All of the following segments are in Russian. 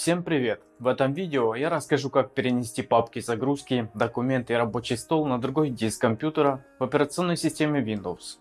Всем привет! В этом видео я расскажу как перенести папки загрузки, документы и рабочий стол на другой диск компьютера в операционной системе Windows.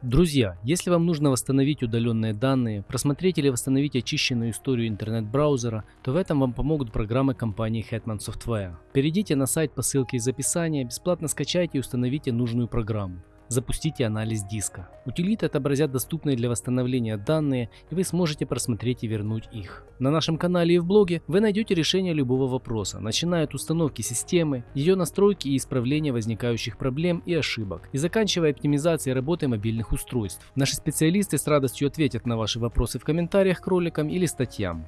Друзья, если вам нужно восстановить удаленные данные, просмотреть или восстановить очищенную историю интернет-браузера, то в этом вам помогут программы компании Hetman Software. Перейдите на сайт по ссылке из описания, бесплатно скачайте и установите нужную программу запустите анализ диска. Утилиты отобразят доступные для восстановления данные и вы сможете просмотреть и вернуть их. На нашем канале и в блоге вы найдете решение любого вопроса, начиная от установки системы, ее настройки и исправления возникающих проблем и ошибок, и заканчивая оптимизацией работы мобильных устройств. Наши специалисты с радостью ответят на ваши вопросы в комментариях к роликам или статьям.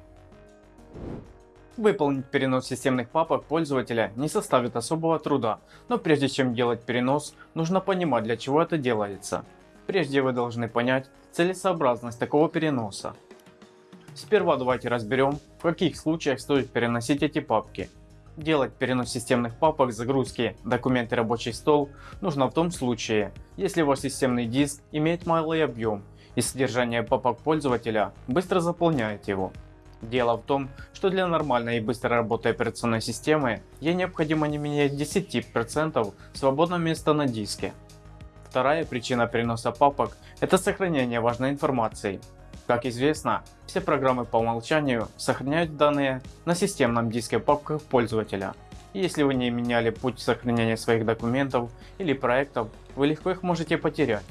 Выполнить перенос системных папок пользователя не составит особого труда, но прежде чем делать перенос, нужно понимать для чего это делается. Прежде вы должны понять целесообразность такого переноса. Сперва давайте разберем, в каких случаях стоит переносить эти папки. Делать перенос системных папок, загрузки, документы рабочий стол нужно в том случае, если ваш системный диск имеет малый объем и содержание папок пользователя быстро заполняет его. Дело в том, что для нормальной и быстрой работы операционной системы ей необходимо не менее 10% свободного места на диске. Вторая причина переноса папок – это сохранение важной информации. Как известно, все программы по умолчанию сохраняют данные на системном диске папках пользователя. И если вы не меняли путь сохранения своих документов или проектов, вы легко их можете потерять.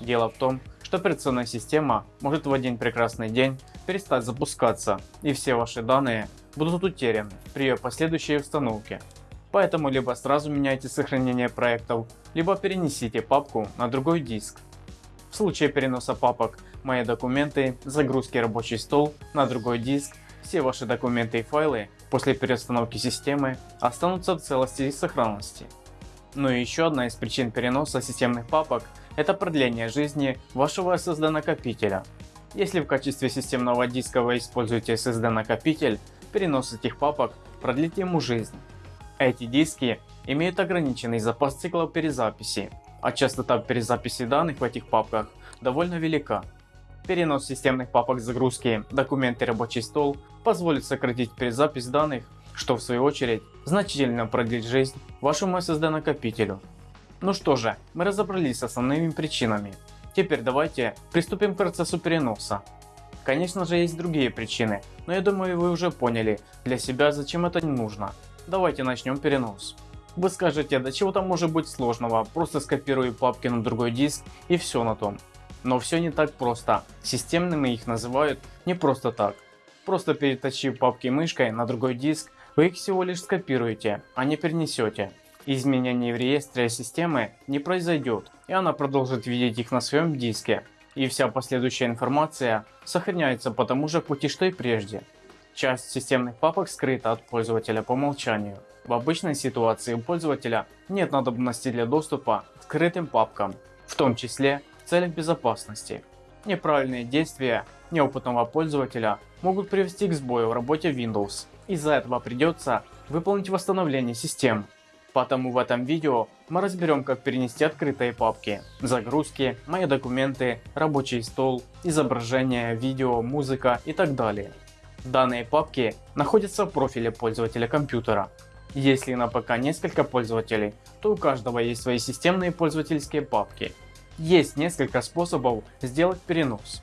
Дело в том, что операционная система может в один прекрасный день перестать запускаться и все ваши данные будут утеряны при ее последующей установке. Поэтому либо сразу меняйте сохранение проектов, либо перенесите папку на другой диск. В случае переноса папок «Мои документы», «Загрузки рабочий стол» на другой диск, все ваши документы и файлы после переустановки системы останутся в целости и сохранности. Ну и еще одна из причин переноса системных папок – это продление жизни вашего SSD накопителя. Если в качестве системного диска вы используете SSD накопитель, перенос этих папок продлит ему жизнь. Эти диски имеют ограниченный запас циклов перезаписи, а частота перезаписи данных в этих папках довольно велика. Перенос системных папок загрузки, документы рабочий стол позволит сократить перезапись данных, что в свою очередь значительно продлит жизнь вашему SSD накопителю. Ну что же, мы разобрались с основными причинами. Теперь давайте приступим к процессу переноса. Конечно же есть другие причины, но я думаю вы уже поняли для себя зачем это не нужно. Давайте начнем перенос. Вы скажете, да чего там может быть сложного, просто скопирую папки на другой диск и все на том. Но все не так просто, системными их называют не просто так. Просто перетащив папки мышкой на другой диск, вы их всего лишь скопируете, а не перенесете. Изменений в реестре системы не произойдет, и она продолжит видеть их на своем диске, и вся последующая информация сохраняется по тому же пути, что и прежде. Часть системных папок скрыта от пользователя по умолчанию. В обычной ситуации у пользователя нет надобности для доступа к скрытым папкам, в том числе в целях безопасности. Неправильные действия неопытного пользователя могут привести к сбою в работе Windows. Из-за этого придется выполнить восстановление систем Поэтому в этом видео мы разберем как перенести открытые папки, загрузки, мои документы, рабочий стол, изображения, видео, музыка и так далее. Данные папки находятся в профиле пользователя компьютера. Если на ПК несколько пользователей, то у каждого есть свои системные пользовательские папки. Есть несколько способов сделать перенос.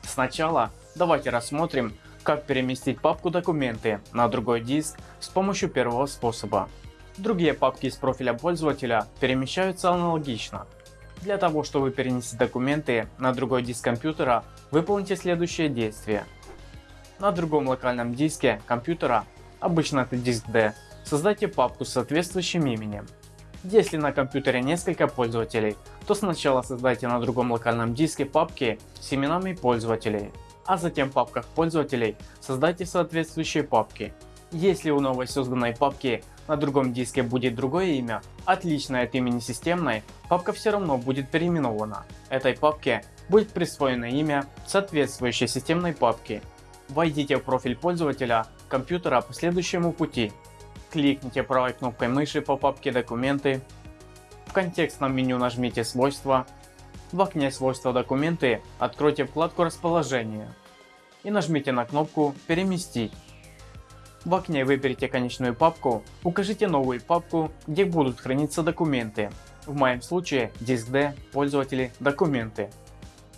Сначала давайте рассмотрим как переместить папку документы на другой диск с помощью первого способа. Другие папки из профиля пользователя перемещаются аналогично. Для того, чтобы перенести документы на другой диск компьютера, выполните следующее действие. На другом локальном диске компьютера, обычно это диск D, создайте папку с соответствующим именем. Если на компьютере несколько пользователей, то сначала создайте на другом локальном диске папки с именами пользователей, а затем в папках пользователей создайте соответствующие папки. Если у новой созданной папки на другом диске будет другое имя, отличное от имени системной, папка все равно будет переименована. Этой папке будет присвоено имя соответствующей системной папки. Войдите в профиль пользователя компьютера по следующему пути. Кликните правой кнопкой мыши по папке документы. В контекстном меню нажмите свойства. В окне свойства документы откройте вкладку расположение и нажмите на кнопку переместить. В окне выберите конечную папку, укажите новую папку, где будут храниться документы. В моем случае диск D, пользователи, документы.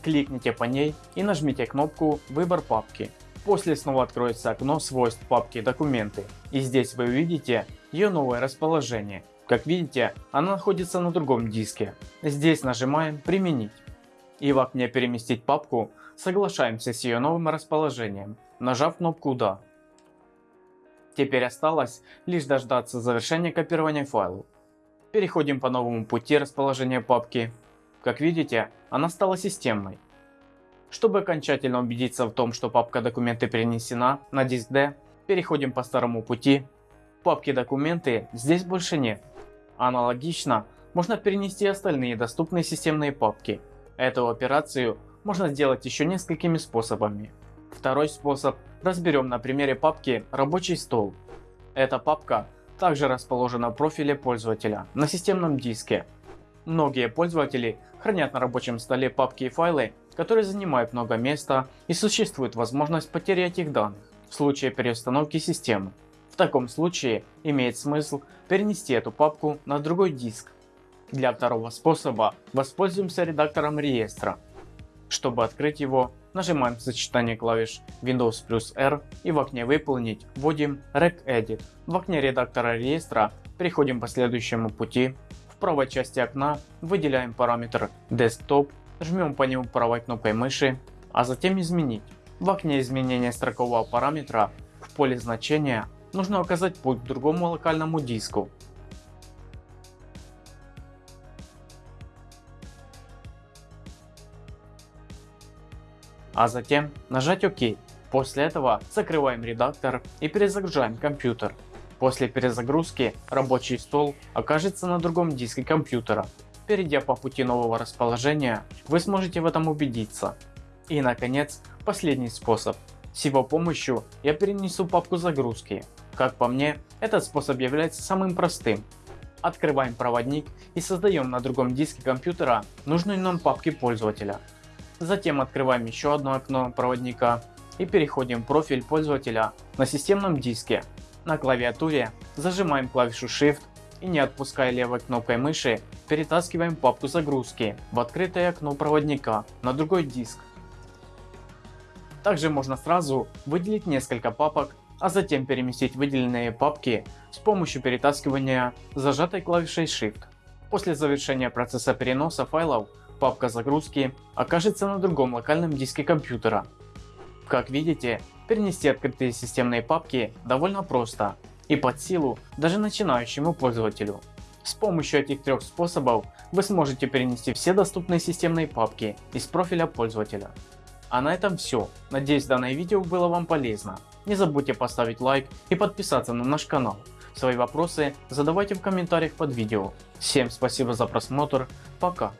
Кликните по ней и нажмите кнопку «Выбор папки». После снова откроется окно свойств папки «Документы» и здесь вы увидите ее новое расположение. Как видите, она находится на другом диске. Здесь нажимаем «Применить» и в окне «Переместить папку» соглашаемся с ее новым расположением, нажав кнопку «Да». Теперь осталось лишь дождаться завершения копирования файла. Переходим по новому пути расположения папки. Как видите, она стала системной. Чтобы окончательно убедиться в том, что папка документы перенесена на диск D, переходим по старому пути. Папки документы здесь больше нет. Аналогично можно перенести остальные доступные системные папки. Эту операцию можно сделать еще несколькими способами. Второй способ разберем на примере папки «Рабочий стол». Эта папка также расположена в профиле пользователя на системном диске. Многие пользователи хранят на рабочем столе папки и файлы, которые занимают много места и существует возможность потери этих данных в случае переустановки системы. В таком случае имеет смысл перенести эту папку на другой диск. Для второго способа воспользуемся редактором реестра. Чтобы открыть его, нажимаем сочетание клавиш Windows плюс R и в окне выполнить вводим regedit. В окне редактора реестра переходим по следующему пути. В правой части окна выделяем параметр Desktop, жмем по нему правой кнопкой мыши, а затем изменить. В окне изменения строкового параметра в поле значения нужно указать путь к другому локальному диску а затем нажать ОК. После этого закрываем редактор и перезагружаем компьютер. После перезагрузки рабочий стол окажется на другом диске компьютера. Перейдя по пути нового расположения, вы сможете в этом убедиться. И наконец, последний способ. С его помощью я перенесу папку загрузки. Как по мне, этот способ является самым простым. Открываем проводник и создаем на другом диске компьютера нужную нам папки пользователя. Затем открываем еще одно окно проводника и переходим в профиль пользователя на системном диске. На клавиатуре зажимаем клавишу Shift и не отпуская левой кнопкой мыши перетаскиваем папку загрузки в открытое окно проводника на другой диск. Также можно сразу выделить несколько папок, а затем переместить выделенные папки с помощью перетаскивания зажатой клавишей Shift. После завершения процесса переноса файлов папка загрузки окажется на другом локальном диске компьютера. Как видите, перенести открытые системные папки довольно просто и под силу даже начинающему пользователю. С помощью этих трех способов вы сможете перенести все доступные системные папки из профиля пользователя. А на этом все. Надеюсь данное видео было вам полезно. Не забудьте поставить лайк и подписаться на наш канал. Свои вопросы задавайте в комментариях под видео. Всем спасибо за просмотр. Пока.